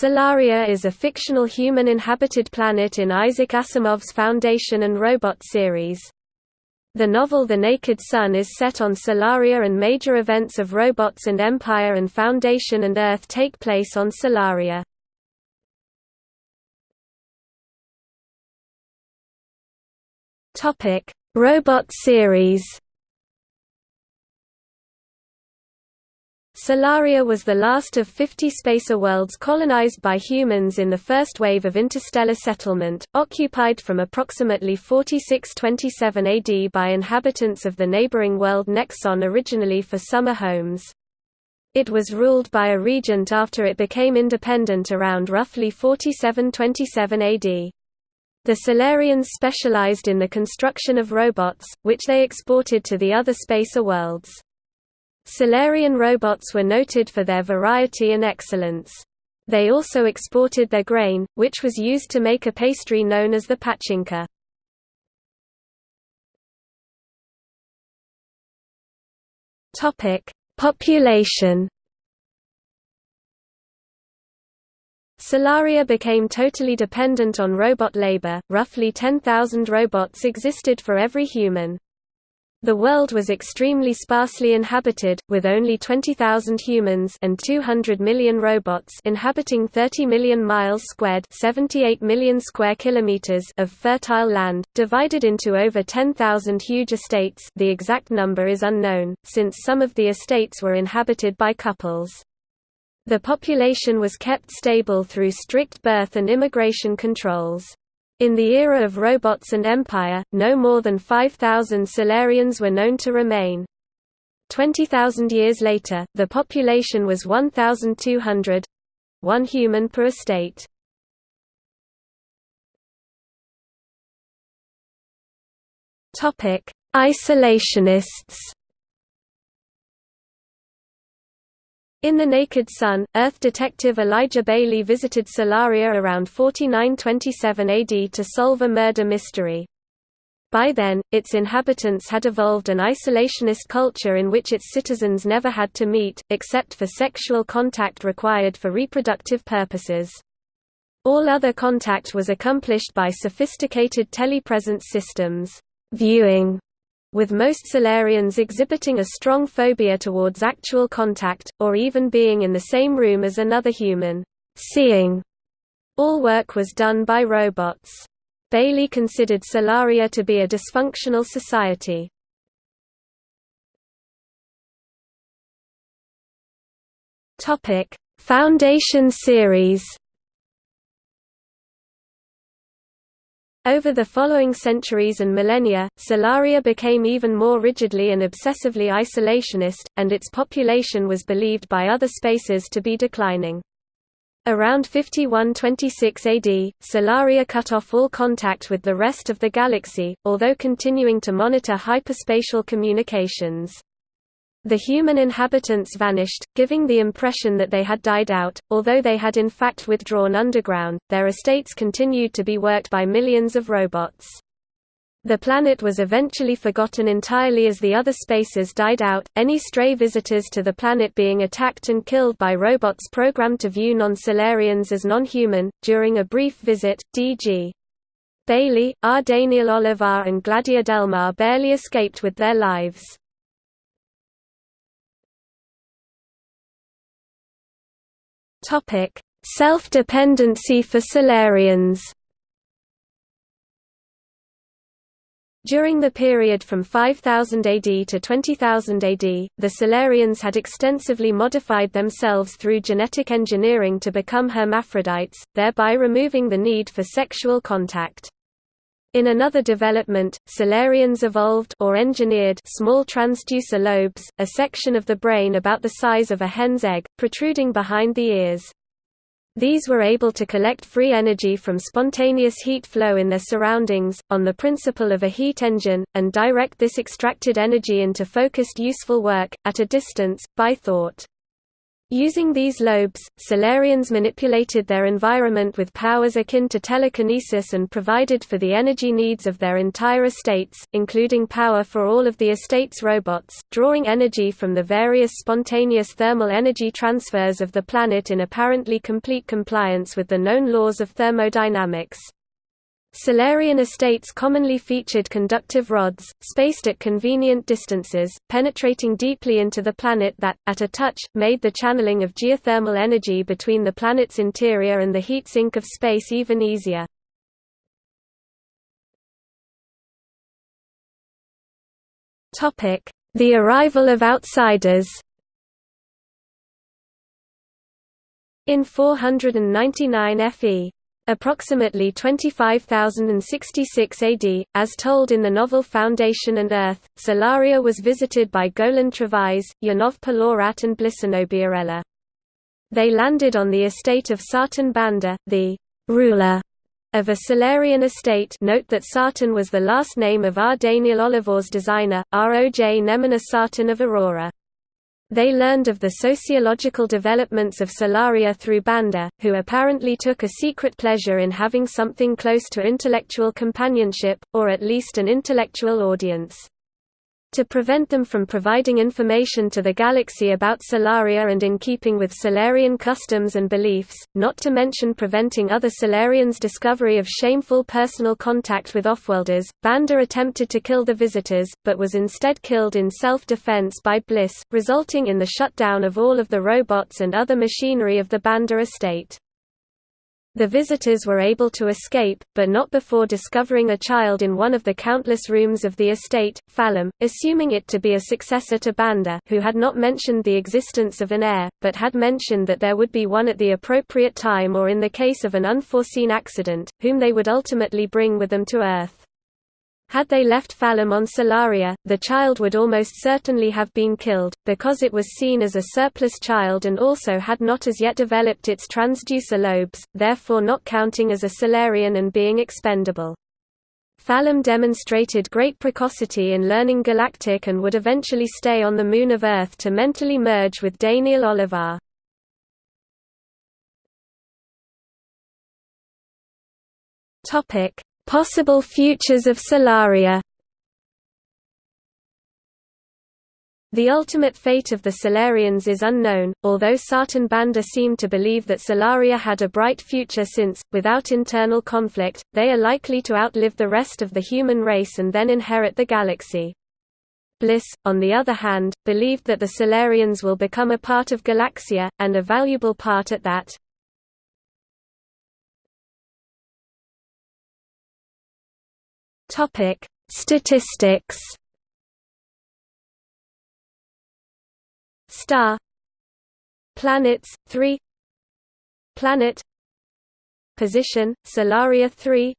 Solaria is a fictional human-inhabited planet in Isaac Asimov's Foundation and Robot series. The novel The Naked Sun is set on Solaria and major events of Robots and Empire and Foundation and Earth take place on Solaria. Robot series Solaria was the last of 50 spacer worlds colonized by humans in the first wave of interstellar settlement, occupied from approximately 4627 AD by inhabitants of the neighboring world Nexon originally for summer homes. It was ruled by a regent after it became independent around roughly 4727 AD. The Solarians specialized in the construction of robots, which they exported to the other spacer worlds. Solarian robots were noted for their variety and excellence. They also exported their grain, which was used to make a pastry known as the pachinka. Population. Solaria became totally dependent on robot labor. Roughly 10,000 robots existed for every human. The world was extremely sparsely inhabited, with only 20,000 humans and 200 million robots inhabiting 30 million miles squared 78 million square kilometers of fertile land, divided into over 10,000 huge estates the exact number is unknown, since some of the estates were inhabited by couples. The population was kept stable through strict birth and immigration controls. In the era of robots and empire, no more than 5,000 Solarians were known to remain. 20,000 years later, the population was 1,200 one human per estate. Isolationists In The Naked Sun, Earth detective Elijah Baley visited Solaria around 4927 AD to solve a murder mystery. By then, its inhabitants had evolved an isolationist culture in which its citizens never had to meet, except for sexual contact required for reproductive purposes. All other contact was accomplished by sophisticated telepresence systems. Viewing with most Solarians exhibiting a strong phobia towards actual contact, or even being in the same room as another human. Seeing. All work was done by robots. Baley considered Solaria to be a dysfunctional society. Foundation series Over the following centuries and millennia, Solaria became even more rigidly and obsessively isolationist, and its population was believed by other Spacers to be declining. Around 5126 AD, Solaria cut off all contact with the rest of the galaxy, although continuing to monitor hyperspatial communications. The human inhabitants vanished, giving the impression that they had died out, although they had in fact withdrawn underground, their estates continued to be worked by millions of robots. The planet was eventually forgotten entirely as the other Spacers died out, any stray visitors to the planet being attacked and killed by robots programmed to view non-Solarians as non-human. During a brief visit, D.G. Baley, R. Daniel Olivaw and Gladia Delmarre barely escaped with their lives. Topic: Self-dependency for Solarians. During the period from 5000 AD to 20000 AD, the Solarians had extensively modified themselves through genetic engineering to become hermaphrodites, thereby removing the need for sexual contact. In another development, Solarians evolved or engineered small transducer lobes, a section of the brain about the size of a hen's egg, protruding behind the ears. These were able to collect free energy from spontaneous heat flow in their surroundings, on the principle of a heat engine, and direct this extracted energy into focused useful work, at a distance, by thought. Using these lobes, Solarians manipulated their environment with powers akin to telekinesis and provided for the energy needs of their entire estates, including power for all of the estate's robots, drawing energy from the various spontaneous thermal energy transfers of the planet in apparently complete compliance with the known laws of thermodynamics. Solarian estates commonly featured conductive rods, spaced at convenient distances, penetrating deeply into the planet that, at a touch, made the channeling of geothermal energy between the planet's interior and the heat sink of space even easier. The arrival of outsiders In 499 FE approximately 25,066 AD, as told in the novel Foundation and Earth, Solaria was visited by Golan Trevize, Janov Pelorat and Blissenobiarella. They landed on the estate of Sarton Bander, the ruler of a Solarian estate note that Sarton was the last name of R. Daniel Olivaw's designer, R. O. J. Nemennuh Sarton of Aurora. They learned of the sociological developments of Solaria through Bander, who apparently took a secret pleasure in having something close to intellectual companionship, or at least an intellectual audience to prevent them from providing information to the galaxy about Solaria and in keeping with Solarian customs and beliefs, not to mention preventing other Solarians' discovery of shameful personal contact with offworlders, Bander attempted to kill the visitors, but was instead killed in self-defense by Bliss, resulting in the shutdown of all of the robots and other machinery of the Bander estate. The visitors were able to escape, but not before discovering a child in one of the countless rooms of the estate, Fallom, assuming it to be a successor to Bander who had not mentioned the existence of an heir, but had mentioned that there would be one at the appropriate time or in the case of an unforeseen accident, whom they would ultimately bring with them to Earth. Had they left Fallom on Solaria, the child would almost certainly have been killed, because it was seen as a surplus child and also had not as yet developed its transducer lobes, therefore not counting as a Solarian and being expendable. Fallom demonstrated great precocity in learning Galactic and would eventually stay on the moon of Earth to mentally merge with Daniel Olivaw. Topic: Possible futures of Solaria The ultimate fate of the Solarians is unknown, although Sarton Bander seem to believe that Solaria had a bright future since, without internal conflict, they are likely to outlive the rest of the human race and then inherit the galaxy. Bliss, on the other hand, believed that the Solarians will become a part of Galaxia, and a valuable part at that. Topic: Statistics. Star. Planets 3 Planet. Position Solaria 3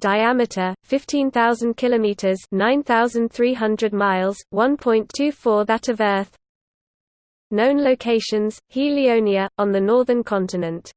Diameter 15000 kilometers 9300 miles 1.24 that of Earth. Known locations Helionia on the northern continent